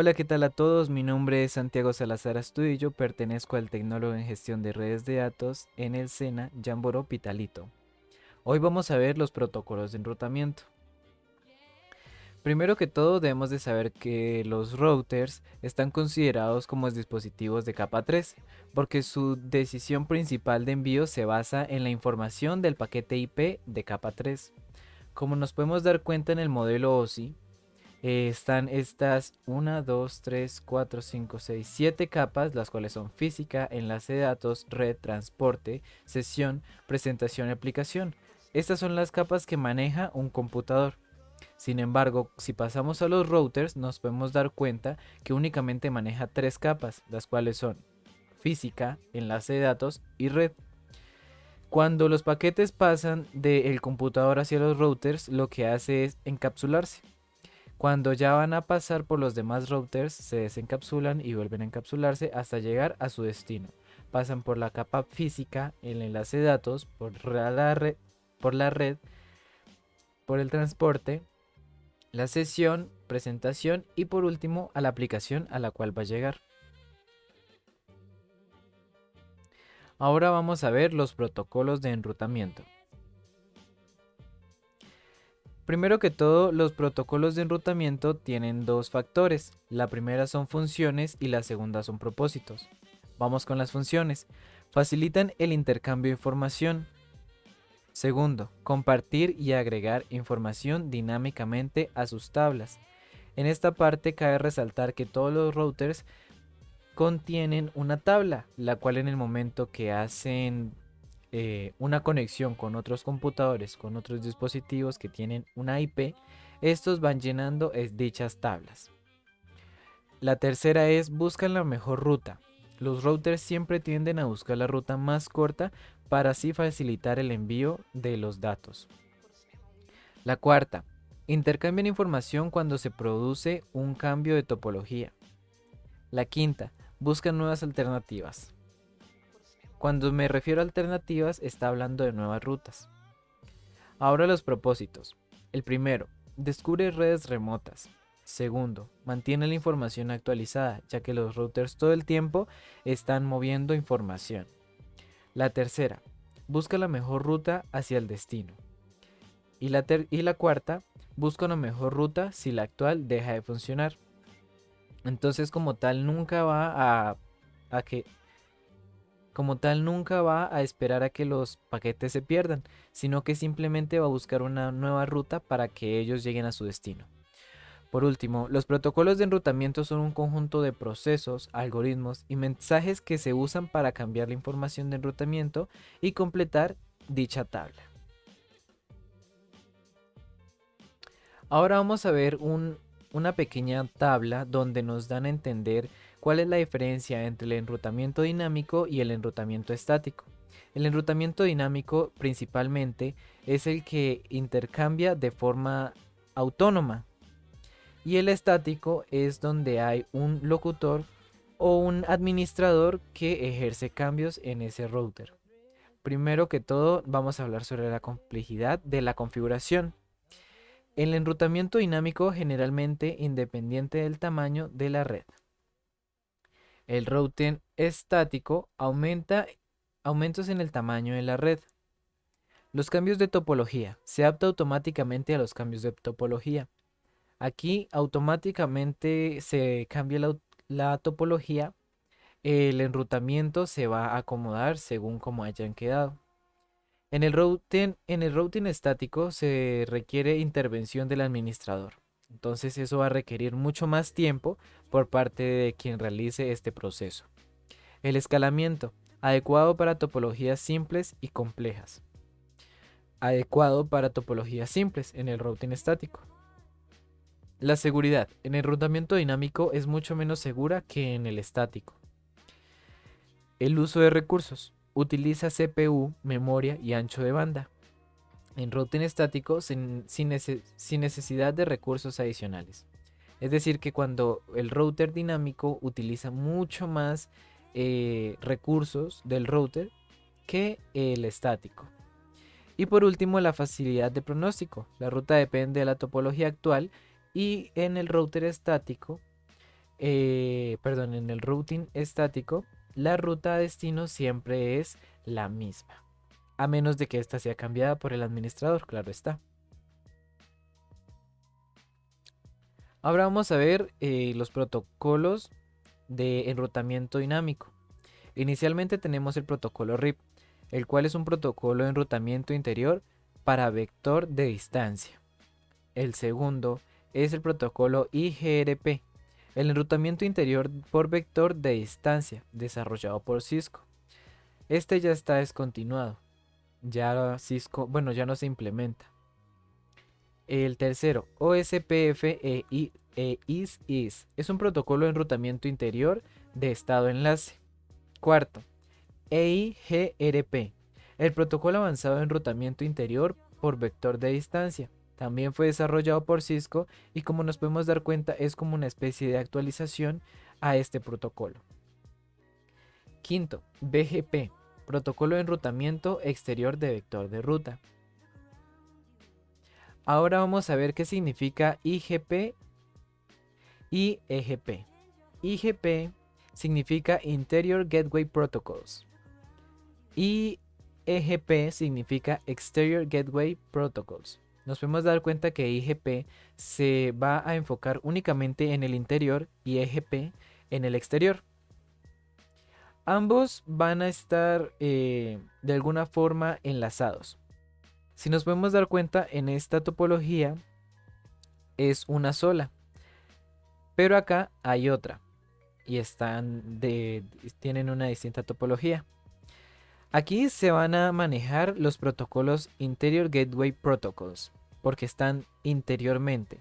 Hola, ¿qué tal a todos? Mi nombre es Santiago Salazar Astudillo, pertenezco al Tecnólogo en Gestión de Redes de Datos en el SENA Jamboro Pitalito. Hoy vamos a ver los protocolos de enrutamiento. Primero que todo debemos de saber que los routers están considerados como dispositivos de capa 3 porque su decisión principal de envío se basa en la información del paquete IP de capa 3. Como nos podemos dar cuenta en el modelo OSI, eh, están estas 1, 2, 3, 4, 5, 6, 7 capas, las cuales son física, enlace de datos, red, transporte, sesión, presentación y aplicación. Estas son las capas que maneja un computador. Sin embargo, si pasamos a los routers, nos podemos dar cuenta que únicamente maneja tres capas, las cuales son física, enlace de datos y red. Cuando los paquetes pasan del computador hacia los routers, lo que hace es encapsularse. Cuando ya van a pasar por los demás routers, se desencapsulan y vuelven a encapsularse hasta llegar a su destino. Pasan por la capa física, el enlace de datos, por la red, por, el transporte, la sesión, presentación y por último a la aplicación a la cual va a llegar. Ahora vamos a ver los protocolos de enrutamiento. Primero que todo, los protocolos de enrutamiento tienen dos factores. La primera son funciones y la segunda son propósitos. Vamos con las funciones. Facilitan el intercambio de información. Segundo, compartir y agregar información dinámicamente a sus tablas. En esta parte cabe resaltar que todos los routers contienen una tabla, la cual en el momento que hacen eh, una conexión con otros computadores, con otros dispositivos que tienen una IP, estos van llenando dichas tablas. La tercera es buscan la mejor ruta. Los routers siempre tienden a buscar la ruta más corta para así facilitar el envío de los datos. La cuarta, intercambian información cuando se produce un cambio de topología. La quinta, buscan nuevas alternativas. Cuando me refiero a alternativas, está hablando de nuevas rutas. Ahora los propósitos. El primero, descubre redes remotas. Segundo, mantiene la información actualizada, ya que los routers todo el tiempo están moviendo información. La tercera, busca la mejor ruta hacia el destino. Y la, y la cuarta, busca una mejor ruta si la actual deja de funcionar. Entonces como tal nunca va a, a que como tal nunca va a esperar a que los paquetes se pierdan, sino que simplemente va a buscar una nueva ruta para que ellos lleguen a su destino. Por último, los protocolos de enrutamiento son un conjunto de procesos, algoritmos y mensajes que se usan para cambiar la información de enrutamiento y completar dicha tabla. Ahora vamos a ver una pequeña tabla donde nos dan a entender ¿Cuál es la diferencia entre el enrutamiento dinámico y el enrutamiento estático? El enrutamiento dinámico principalmente es el que intercambia de forma autónoma y el estático es donde hay un locutor o un administrador que ejerce cambios en ese router. Primero que todo vamos a hablar sobre la complejidad de la configuración. El enrutamiento dinámico generalmente independiente del tamaño de la red. El routing estático aumenta aumentos en el tamaño de la red. Los cambios de topología. Se adapta automáticamente a los cambios de topología. Aquí automáticamente se cambia la, topología. El enrutamiento se va a acomodar según como hayan quedado. En el, routing, en el routing estático se requiere intervención del administrador. Entonces eso va a requerir mucho más tiempo por parte de quien realice este proceso. El escalamiento, adecuado para topologías simples y complejas. Adecuado para topologías simples en el routing estático. La seguridad en el enrutamiento dinámico es mucho menos segura que en el estático. El uso de recursos. Utiliza CPU, memoria y ancho de banda en routing estático sin, necesidad de recursos adicionales. Es decir, que cuando el router dinámico utiliza mucho más eh, recursos del router que el estático. Y por último, la facilidad de pronóstico. La ruta depende de la topología actual y en el router estático eh, perdón, en el routing estático, la ruta a destino siempre es la misma, a menos de que ésta sea cambiada por el administrador, claro está. Ahora vamos a ver eh, los protocolos de enrutamiento dinámico. Inicialmente tenemos el protocolo RIP, el cual es un protocolo de enrutamiento interior para vector de distancia. El segundo es el protocolo IGRP, el enrutamiento interior por vector de distancia, desarrollado por Cisco. Este ya está descontinuado. Ya Cisco, bueno, ya no se implementa. El tercero, OSPF e, e IS-IS, es un protocolo de enrutamiento interior de estado enlace. Cuarto, EIGRP, el protocolo avanzado de enrutamiento interior por vector de distancia. También fue desarrollado por Cisco y como nos podemos dar cuenta es como una especie de actualización a este protocolo. Quinto, BGP, protocolo de enrutamiento exterior de vector de ruta. Ahora vamos a ver qué significa IGP y EGP. IGP significa Interior Gateway Protocols y EGP significa Exterior Gateway Protocols nos podemos dar cuenta que IGP se va a enfocar únicamente en el interior y EGP en el exterior. Ambos van a estar eh, de alguna forma enlazados. Si nos podemos dar cuenta en esta topología es una sola, pero acá hay otra y tienen una distinta topología. Aquí se van a manejar los protocolos Interior Gateway Protocols porque están interiormente.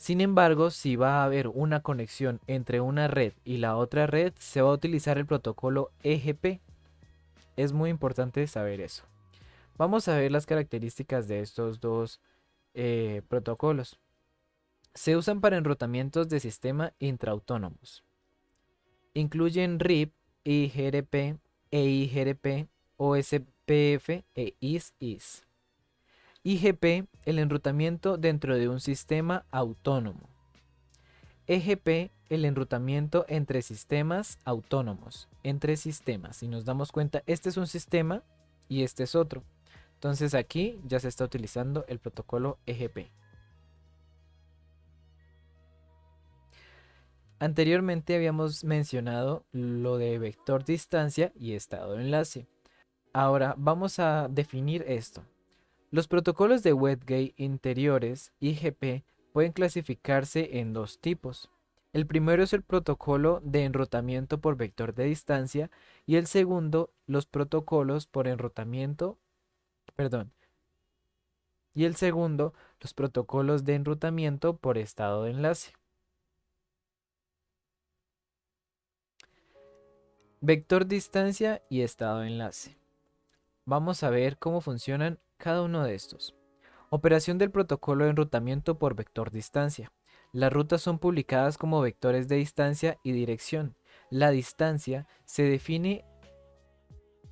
Sin embargo, si va a haber una conexión entre una red y la otra red, se va a utilizar el protocolo EGP. Es muy importante saber eso. Vamos a ver las características de estos dos eh, protocolos. Se usan para enrutamientos de sistema intraautónomos. Incluyen RIP, IGRP, EIGRP, OSPF e IS-IS. IGP, el enrutamiento dentro de un sistema autónomo. EGP, el enrutamiento entre sistemas autónomos, entre sistemas. Si nos damos cuenta, este es un sistema y este es otro. Entonces aquí ya se está utilizando el protocolo EGP. Anteriormente habíamos mencionado lo de vector distancia y estado de enlace. Ahora vamos a definir esto. Los protocolos de WebGate interiores IGP pueden clasificarse en dos tipos. El primero es el protocolo de enrutamiento por vector de distancia y el segundo los protocolos por enrutamiento, perdón, y el segundo los protocolos de enrutamiento por estado de enlace. Vector distancia y estado de enlace. Vamos a ver cómo funcionan cada uno de estos. Operación del protocolo de enrutamiento por vector distancia. Las rutas son publicadas como vectores de distancia y dirección. La distancia se define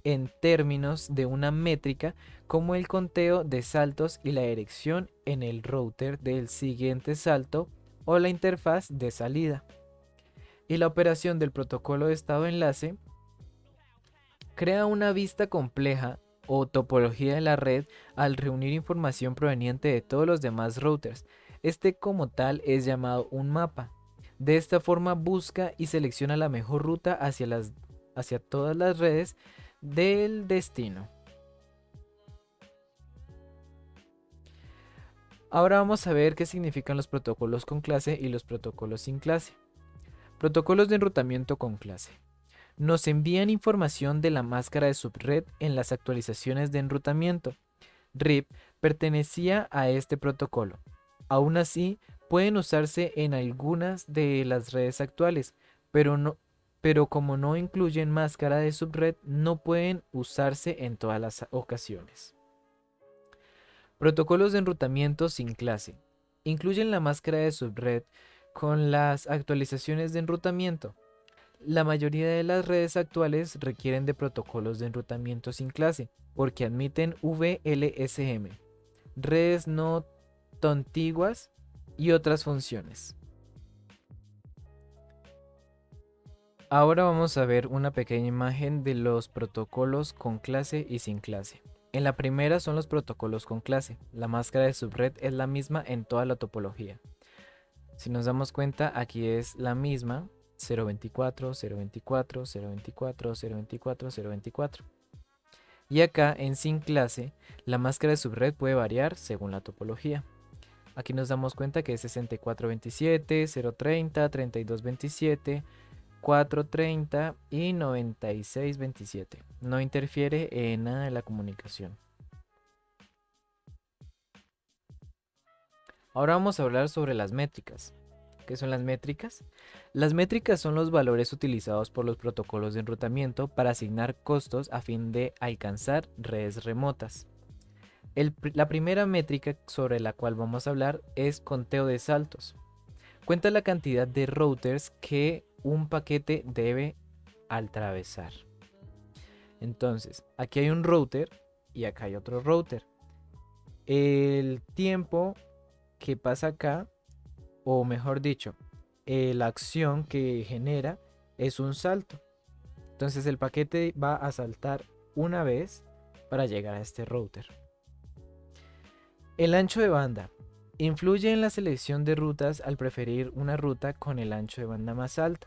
en términos de una métrica como el conteo de saltos y la dirección en el router del siguiente salto o la interfaz de salida. Y la operación del protocolo de estado enlace crea una vista compleja o topología de la red al reunir información proveniente de todos los demás routers. Este como tal es llamado un mapa. De esta forma busca y selecciona la mejor ruta hacia, las, hacia todas las redes del destino. Ahora vamos a ver qué significan los protocolos con clase y los protocolos sin clase. Protocolos de enrutamiento con clase nos envían información de la máscara de subred en las actualizaciones de enrutamiento. RIP pertenecía a este protocolo. Aún así, pueden usarse en algunas de las redes actuales, pero, no, pero como no incluyen máscara de subred, no pueden usarse en todas las ocasiones. Protocolos de enrutamiento sin clase. Incluyen la máscara de subred con las actualizaciones de enrutamiento. La mayoría de las redes actuales requieren de protocolos de enrutamiento sin clase porque admiten VLSM, redes no contiguas y otras funciones. Ahora vamos a ver una pequeña imagen de los protocolos con clase y sin clase. En la primera son los protocolos con clase. La máscara de subred es la misma en toda la topología. Si nos damos cuenta, aquí es la misma 024, 024, 024, 024, 024. Y acá en sin clase, la máscara de subred puede variar según la topología. Aquí nos damos cuenta que es 6427, 030, 3227, 430 y 9627. No interfiere en nada de la comunicación. Ahora vamos a hablar sobre las métricas. ¿Qué son las métricas? Las métricas son los valores utilizados por los protocolos de enrutamiento para asignar costos a fin de alcanzar redes remotas. la primera métrica sobre la cual vamos a hablar es conteo de saltos. Cuenta la cantidad de routers que un paquete debe atravesar. Entonces, aquí hay un router y acá hay otro router. El tiempo que pasa acá, o mejor dicho, eh, la acción que genera es un salto. Entonces el paquete va a saltar una vez para llegar a este router. El ancho de banda. Influye en la selección de rutas al preferir una ruta con el ancho de banda más alto.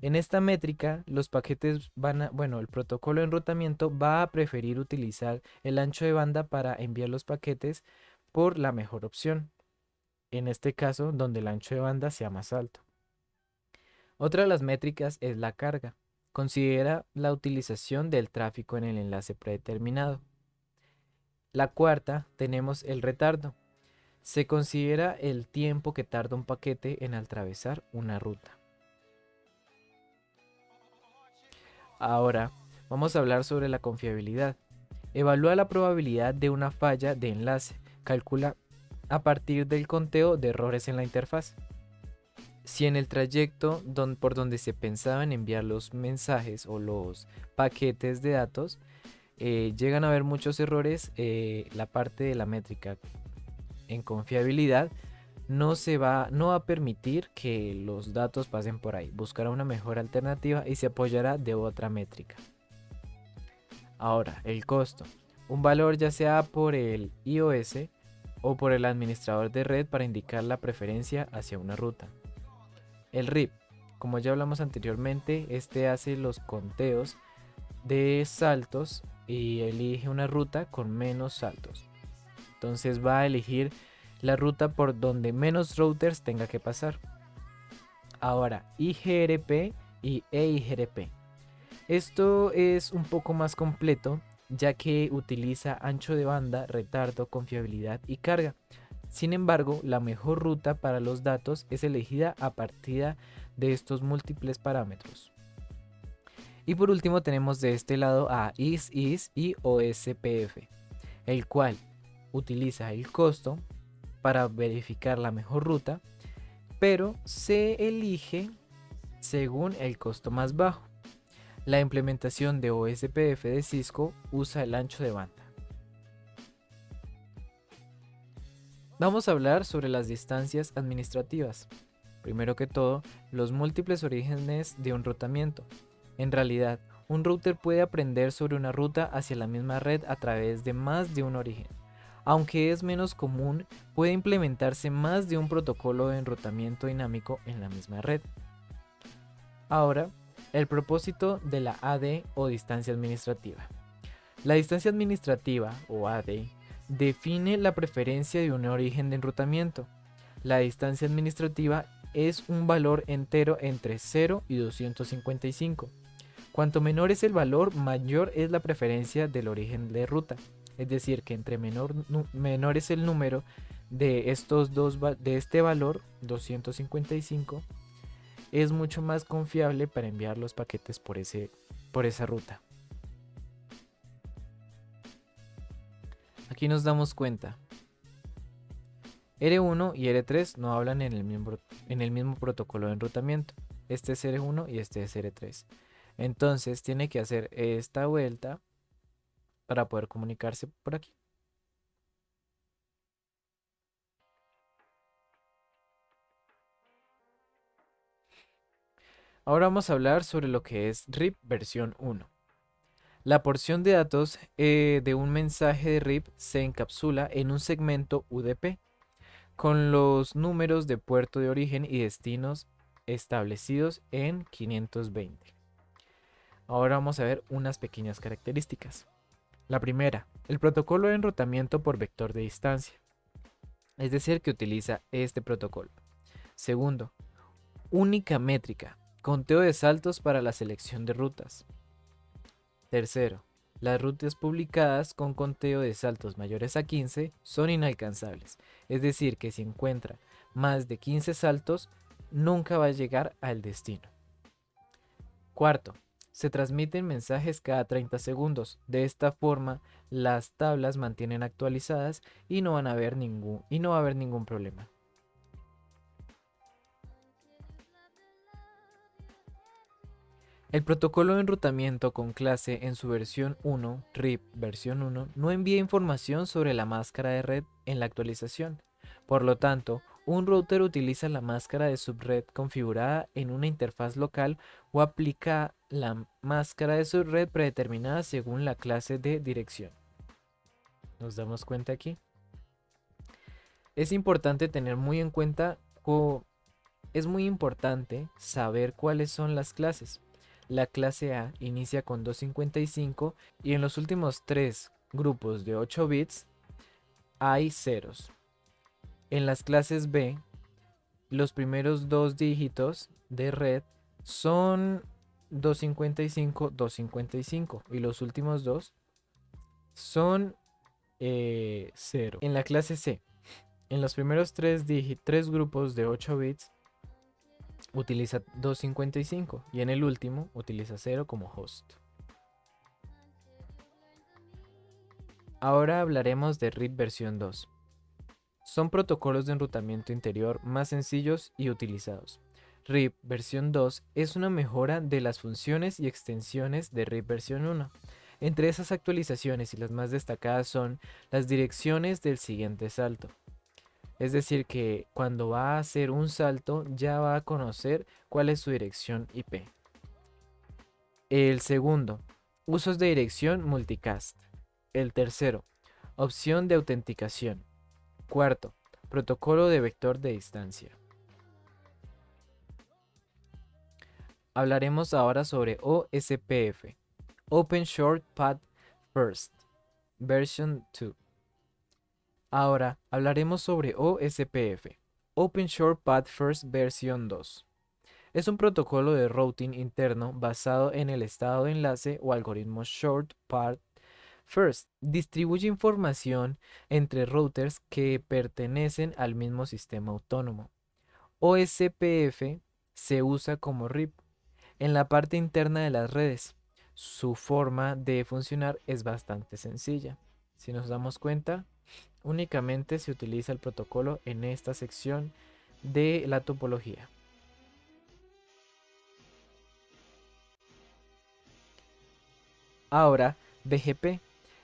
En esta métrica, los paquetes van a, bueno, el protocolo de enrutamiento va a preferir utilizar el ancho de banda para enviar los paquetes por la mejor opción. En este caso, donde el ancho de banda sea más alto. Otra de las métricas es la carga. Considera la utilización del tráfico en el enlace predeterminado. La cuarta tenemos el retardo. Se considera el tiempo que tarda un paquete en atravesar una ruta. Ahora, vamos a hablar sobre la confiabilidad. Evalúa la probabilidad de una falla de enlace. Calcula a partir del conteo de errores en la interfaz. Si en el trayecto por donde se pensaba en enviar los mensajes o los paquetes de datos eh, llegan a haber muchos errores, eh, la parte de la métrica en confiabilidad no se va, no va a permitir que los datos pasen por ahí. Buscará una mejor alternativa y se apoyará de otra métrica. Ahora, el costo. Un valor ya sea por el iOS o por el administrador de red para indicar la preferencia hacia una ruta. El RIP. Como ya hablamos anteriormente, este hace los conteos de saltos y elige una ruta con menos saltos. Entonces va a elegir la ruta por donde menos routers tenga que pasar. Ahora, IGRP y EIGRP. Esto es un poco más completo ya que utiliza ancho de banda, retardo, confiabilidad y carga. Sin embargo, la mejor ruta para los datos es elegida a partir de estos múltiples parámetros. Y por último tenemos de este lado a ISIS y OSPF, el cual utiliza el costo, para verificar la mejor ruta, pero se elige según el costo más bajo. La implementación de OSPF de Cisco usa el ancho de banda. Vamos a hablar sobre las distancias administrativas. Primero que todo, los múltiples orígenes de un rutamiento. En realidad, un router puede aprender sobre una ruta hacia la misma red a través de más de un origen. Aunque es menos común, puede implementarse más de un protocolo de enrutamiento dinámico en la misma red. Ahora, el propósito de la AD o distancia administrativa. La distancia administrativa o AD define la preferencia de un origen de enrutamiento. La distancia administrativa es un valor entero entre 0 y 255. Cuanto menor es el valor, mayor es la preferencia del origen de ruta. Es decir, que entre menor, menor es el número de estos dos de este valor 255 es mucho más confiable para enviar los paquetes por, ese, por esa ruta. Aquí nos damos cuenta. R1 y R3 no hablan en el mismo, en el mismo protocolo de enrutamiento. Este es R1 y este es R3. Entonces tiene que hacer esta vuelta para poder comunicarse por aquí. Ahora vamos a hablar sobre lo que es RIP versión 1. La porción de datos eh, de un mensaje de RIP se encapsula en un segmento UDP con los números de puerto de origen y destinos establecidos en 520. Ahora vamos a ver unas pequeñas características. La primera, el protocolo de enrutamiento por vector de distancia, es decir, que utiliza este protocolo. Segundo, única métrica, conteo de saltos para la selección de rutas. Tercero, las rutas publicadas con conteo de saltos mayores a 15 son inalcanzables, es decir, que si encuentra más de 15 saltos, nunca va a llegar al destino. Cuarto, se transmiten mensajes cada 30 segundos. De esta forma, las tablas mantienen actualizadas y no, van va a haber ningún problema. El protocolo de enrutamiento con clase en su versión 1, RIP versión 1, no envía información sobre la máscara de red en la actualización. Por lo tanto, un router utiliza la máscara de subred configurada en una interfaz local o aplica la máscara de subred predeterminada según la clase de dirección. Nos damos cuenta aquí. Es importante tener muy en cuenta, es muy importante saber cuáles son las clases. La clase A inicia con 255 y en los últimos tres grupos de 8 bits hay ceros. En las clases B, los primeros dos dígitos de red son 255, 255 y los últimos dos son 0. Eh, en la clase C, en los primeros tres, grupos de 8 bits utiliza 255 y en el último utiliza 0 como host. Ahora hablaremos de RIP versión 2. Son protocolos de enrutamiento interior más sencillos y utilizados. RIP versión 2 es una mejora de las funciones y extensiones de RIP versión 1. Entre esas actualizaciones y las más destacadas son las direcciones del siguiente salto, es decir, que cuando va a hacer un salto ya va a conocer cuál es su dirección IP. El segundo, usos de dirección multicast. El tercero, opción de autenticación. Cuarto, protocolo de vector de distancia. Hablaremos ahora sobre OSPF, Open Short Path First, version 2. Ahora hablaremos sobre OSPF, Open Short Path First versión 2. Es un protocolo de routing interno basado en el estado de enlace o algoritmo Short Path First. Distribuye información entre routers que pertenecen al mismo sistema autónomo. OSPF se usa como RIP en la parte interna de las redes. Su forma de funcionar es bastante sencilla. Si nos damos cuenta, Únicamente se utiliza el protocolo en esta sección de la topología. Ahora, BGP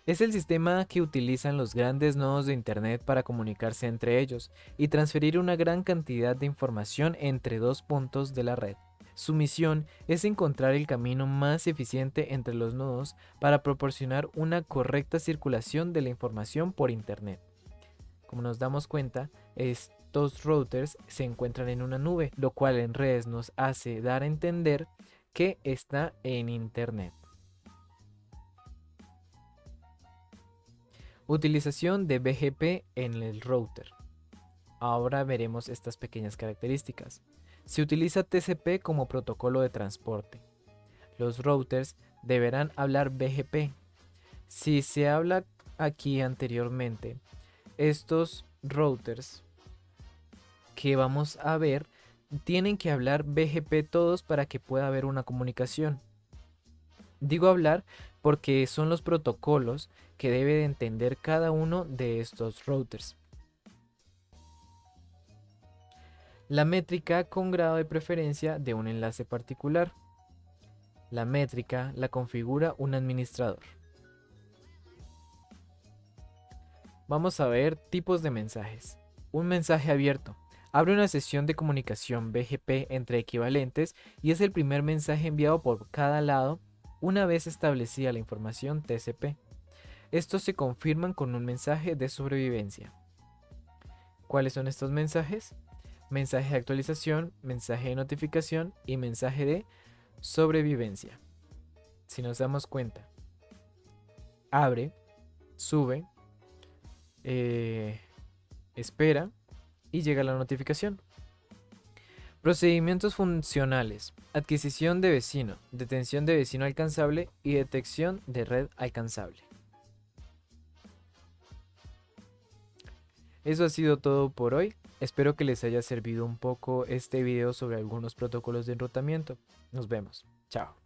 es el sistema que utilizan los grandes nodos de Internet para comunicarse entre ellos y transferir una gran cantidad de información entre dos puntos de la red. Su misión es encontrar el camino más eficiente entre los nodos para proporcionar una correcta circulación de la información por Internet. Como nos damos cuenta, estos routers se encuentran en una nube, lo cual en redes nos hace dar a entender que está en Internet. Utilización de BGP en el router. Ahora veremos estas pequeñas características. Se utiliza TCP como protocolo de transporte. Los routers deberán hablar BGP. Si se habla aquí anteriormente, estos routers que vamos a ver tienen que hablar BGP todos para que pueda haber una comunicación. Digo hablar porque son los protocolos que debe de entender cada uno de estos routers. La métrica con grado de preferencia de un enlace particular. La métrica la configura un administrador. Vamos a ver tipos de mensajes. Un mensaje abierto. Abre una sesión de comunicación BGP entre equivalentes y es el primer mensaje enviado por cada lado una vez establecida la información TCP. Estos se confirman con un mensaje de sobrevivencia. ¿Cuáles son estos mensajes? Mensaje de actualización, mensaje de notificación y mensaje de sobrevivencia. Si nos damos cuenta, abre, sube, eh, espera y llega la notificación. Procedimientos funcionales. Adquisición de vecino, detención de vecino alcanzable y detección de red alcanzable. Eso ha sido todo por hoy. Espero que les haya servido un poco este video sobre algunos protocolos de enrutamiento. Nos vemos. Chao.